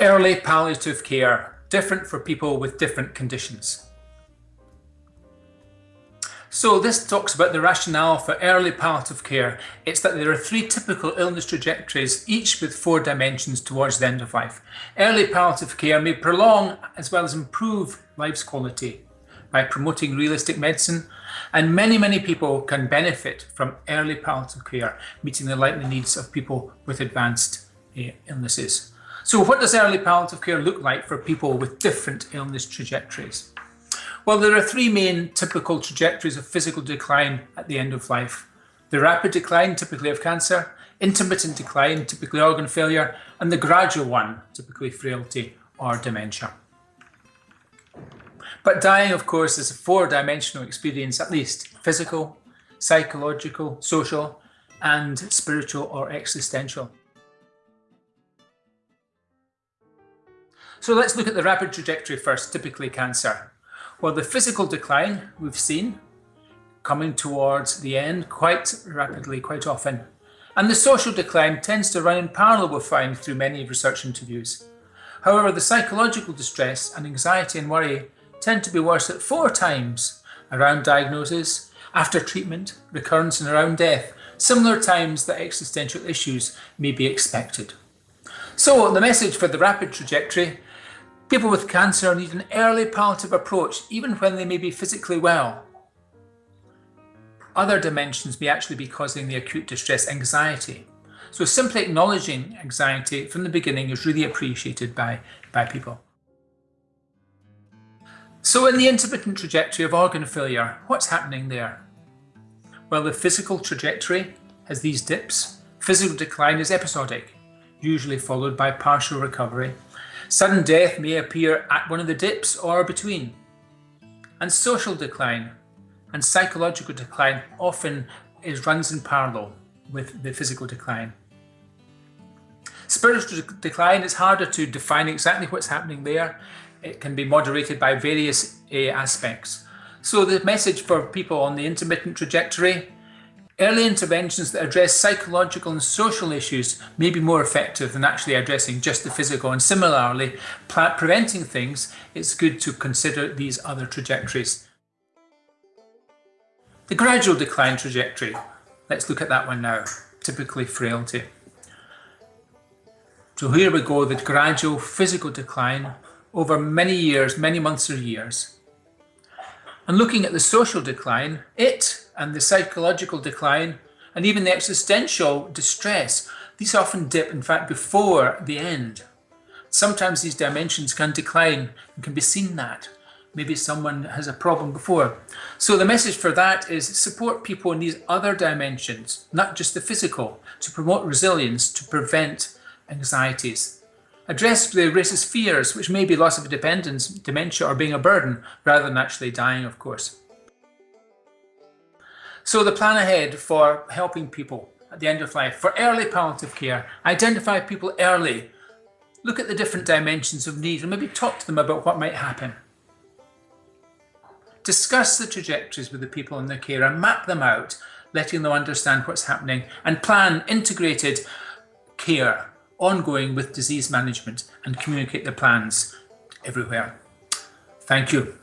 Early palliative care, different for people with different conditions. So this talks about the rationale for early palliative care. It's that there are three typical illness trajectories, each with four dimensions towards the end of life. Early palliative care may prolong as well as improve life's quality by promoting realistic medicine, and many, many people can benefit from early palliative care, meeting the likely needs of people with advanced uh, illnesses. So what does early palliative care look like for people with different illness trajectories? Well, there are three main typical trajectories of physical decline at the end of life. The rapid decline, typically of cancer, intermittent decline, typically organ failure, and the gradual one, typically frailty or dementia. But dying, of course, is a four-dimensional experience at least, physical, psychological, social, and spiritual or existential. So let's look at the rapid trajectory first, typically cancer. Well, the physical decline we've seen coming towards the end quite rapidly, quite often. And the social decline tends to run in parallel with find through many research interviews. However, the psychological distress and anxiety and worry tend to be worse at four times around diagnosis, after treatment, recurrence and around death, similar times that existential issues may be expected. So the message for the rapid trajectory People with cancer need an early palliative approach even when they may be physically well. Other dimensions may actually be causing the acute distress anxiety. So simply acknowledging anxiety from the beginning is really appreciated by, by people. So in the intermittent trajectory of organ failure, what's happening there? Well, the physical trajectory has these dips. Physical decline is episodic, usually followed by partial recovery Sudden death may appear at one of the dips or between. And social decline and psychological decline often is runs in parallel with the physical decline. Spiritual decline is harder to define exactly what's happening there. It can be moderated by various uh, aspects. So the message for people on the intermittent trajectory Early interventions that address psychological and social issues may be more effective than actually addressing just the physical. And similarly, preventing things, it's good to consider these other trajectories. The gradual decline trajectory, let's look at that one now, typically frailty. So here we go, the gradual physical decline over many years, many months or years. And looking at the social decline, it and the psychological decline and even the existential distress, these often dip, in fact, before the end. Sometimes these dimensions can decline and can be seen that. Maybe someone has a problem before. So the message for that is support people in these other dimensions, not just the physical, to promote resilience, to prevent anxieties. Address the racist fears, which may be loss of dependence, dementia, or being a burden, rather than actually dying, of course. So the plan ahead for helping people at the end of life, for early palliative care, identify people early, look at the different dimensions of need and maybe talk to them about what might happen. Discuss the trajectories with the people in their care and map them out, letting them understand what's happening and plan integrated care ongoing with disease management and communicate the plans everywhere. Thank you.